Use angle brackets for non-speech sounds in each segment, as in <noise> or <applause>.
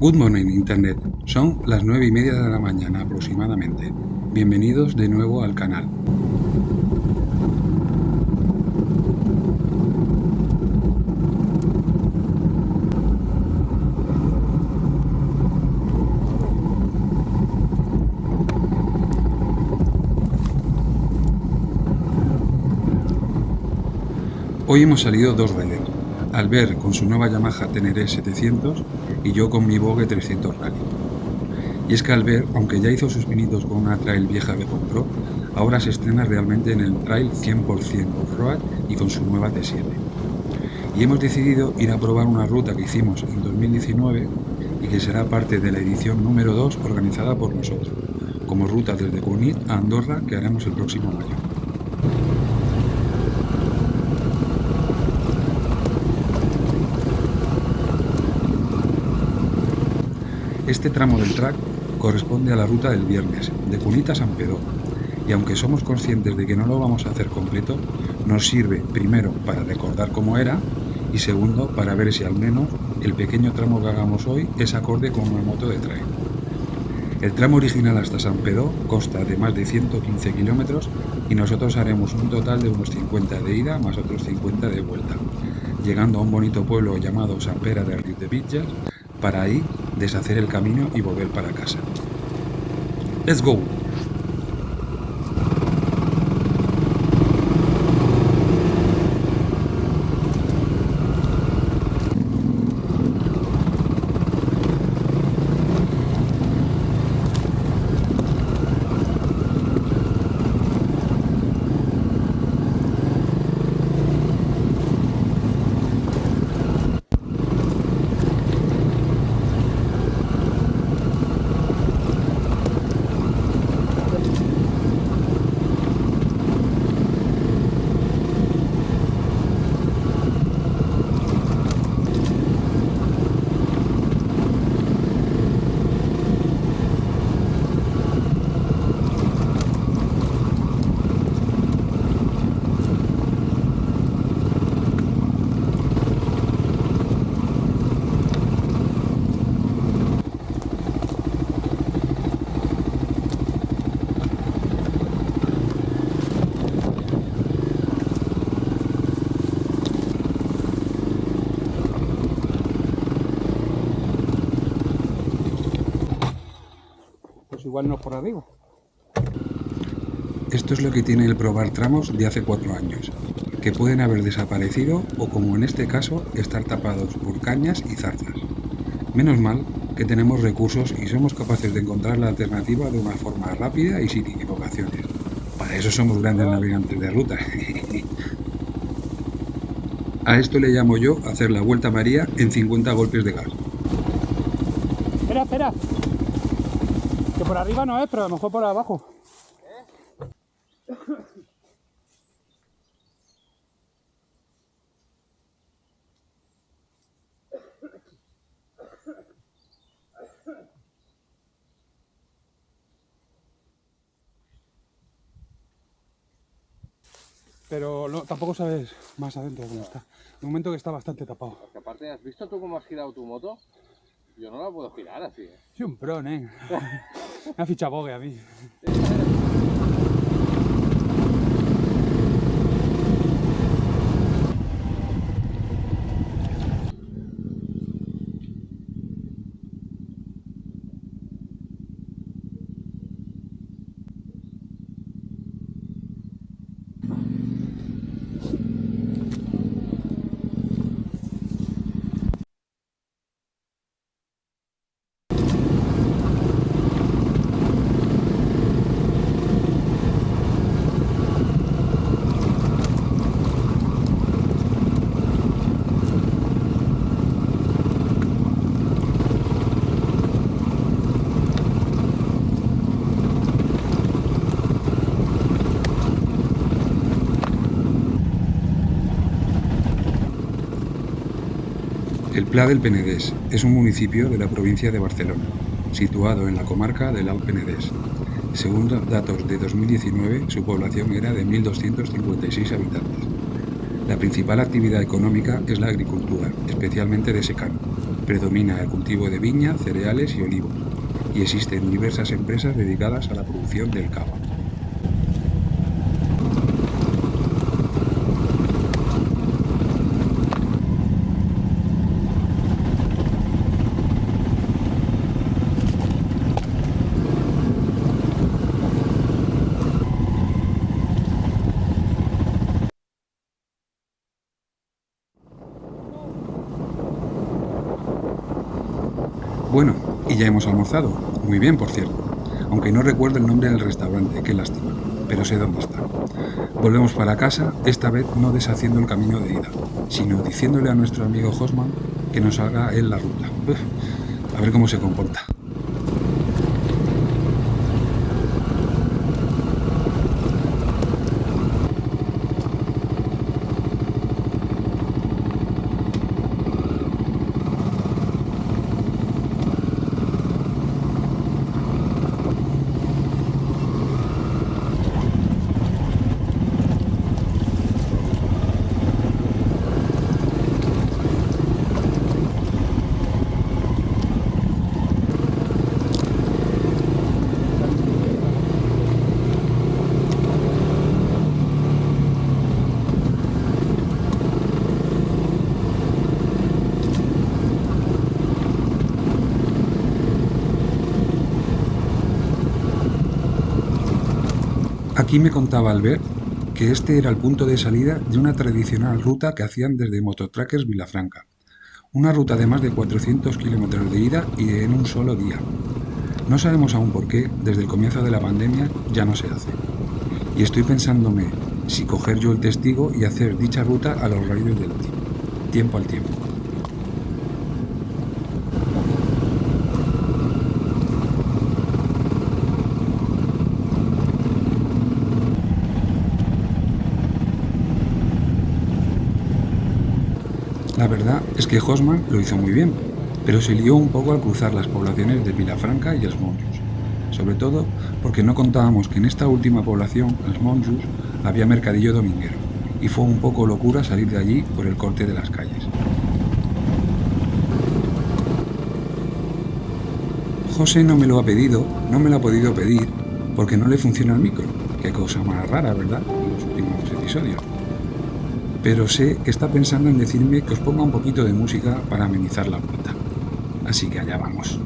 Good morning Internet, son las nueve y media de la mañana aproximadamente. Bienvenidos de nuevo al canal. Hoy hemos salido dos veces, Albert con su nueva Yamaha Teneré 700 y yo con mi Vogue 300 Rally. Y es que Albert, aunque ya hizo sus pinitos con una trail vieja que compró, ahora se estrena realmente en el trail 100% off-road y con su nueva T7. Y hemos decidido ir a probar una ruta que hicimos en 2019 y que será parte de la edición número 2 organizada por nosotros, como ruta desde Cunit a Andorra que haremos el próximo mayo. Este tramo del track corresponde a la ruta del viernes, de Cunita a San Pedro, y aunque somos conscientes de que no lo vamos a hacer completo, nos sirve primero para recordar cómo era y segundo para ver si al menos el pequeño tramo que hagamos hoy es acorde con una moto de trail. El tramo original hasta San Pedro consta de más de 115 kilómetros y nosotros haremos un total de unos 50 de ida más otros 50 de vuelta, llegando a un bonito pueblo llamado San Pera de Río de Villas, para ahí deshacer el camino y volver para casa. ¡Let's go! Igual no por arriba. Esto es lo que tiene el probar tramos de hace cuatro años, que pueden haber desaparecido o como en este caso estar tapados por cañas y zarzas. Menos mal que tenemos recursos y somos capaces de encontrar la alternativa de una forma rápida y sin equivocaciones. Para eso somos grandes navegantes de ruta. <laughs> A esto le llamo yo hacer la vuelta María en 50 golpes de gas. Espera, espera. Que por arriba no es, pero a lo mejor por abajo. Pero no, tampoco sabes más adentro cómo está. De momento que está bastante tapado. Porque aparte, ¿has visto tú cómo has girado tu moto? Yo no la puedo girar así. ¿eh? Sí, un pro, ¿eh? <laughs> Me ha fichado Bogue a mí. Pla del Penedès es un municipio de la provincia de Barcelona, situado en la comarca del Alt Penedès. Según datos de 2019, su población era de 1.256 habitantes. La principal actividad económica es la agricultura, especialmente de secano. Predomina el cultivo de viña, cereales y olivos, y existen diversas empresas dedicadas a la producción del cava. Bueno, y ya hemos almorzado. Muy bien, por cierto. Aunque no recuerdo el nombre del restaurante, qué lástima. Pero sé dónde está. Volvemos para casa, esta vez no deshaciendo el camino de ida, sino diciéndole a nuestro amigo Hosman que nos haga él la ruta. A ver cómo se comporta. Aquí me contaba Albert que este era el punto de salida de una tradicional ruta que hacían desde Mototrackers Vilafranca. Una ruta de más de 400 kilómetros de ida y en un solo día. No sabemos aún por qué, desde el comienzo de la pandemia ya no se hace. Y estoy pensándome si coger yo el testigo y hacer dicha ruta a los rayos del tiempo, tiempo al tiempo. La verdad es que Hosman lo hizo muy bien, pero se lió un poco al cruzar las poblaciones de Vilafranca y Els Monjos, sobre todo porque no contábamos que en esta última población, Els Monjos, había mercadillo dominguero, y fue un poco locura salir de allí por el corte de las calles. José no me lo ha pedido, no me lo ha podido pedir, porque no le funciona el micro. Qué cosa más rara, ¿verdad? En los últimos episodios pero sé que está pensando en decirme que os ponga un poquito de música para amenizar la vuelta. Así que allá vamos.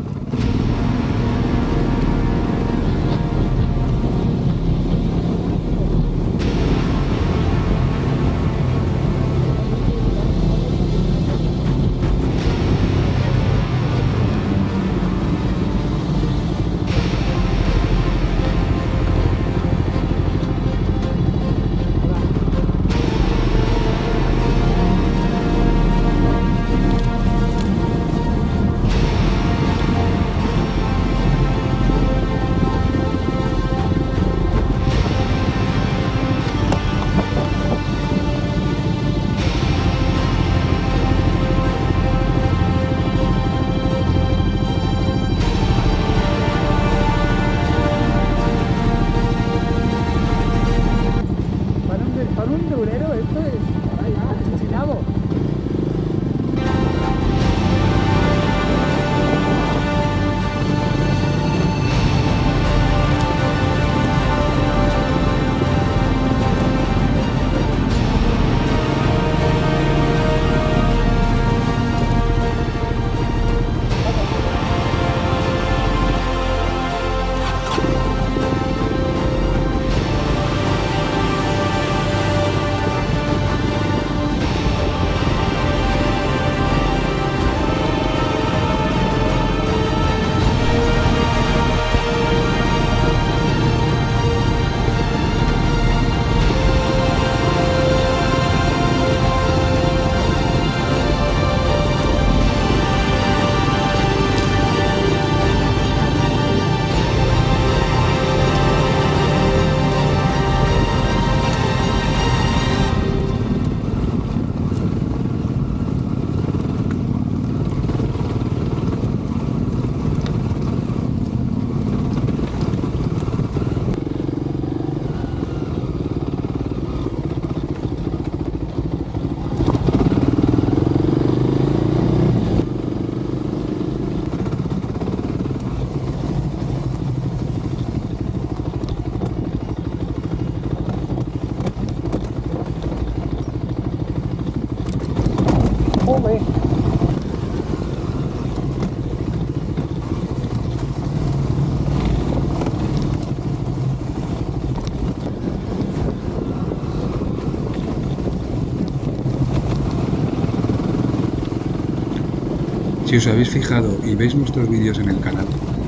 Si os habéis fijado y veis nuestros vídeos en el canal,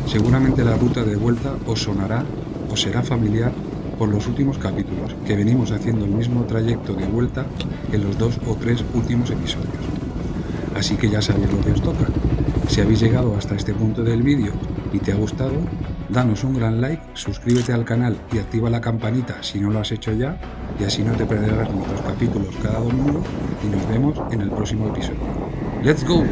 seguramente la ruta de vuelta os sonará o será familiar por los últimos capítulos, que venimos haciendo el mismo trayecto de vuelta que los dos o tres últimos episodios. Así que ya sabéis lo que os toca. Si habéis llegado hasta este punto del vídeo y te ha gustado, danos un gran like, suscríbete al canal y activa la campanita si no lo has hecho ya, y así no te perderás nuestros capítulos cada domingo y nos vemos en el próximo episodio. ¡Let's go!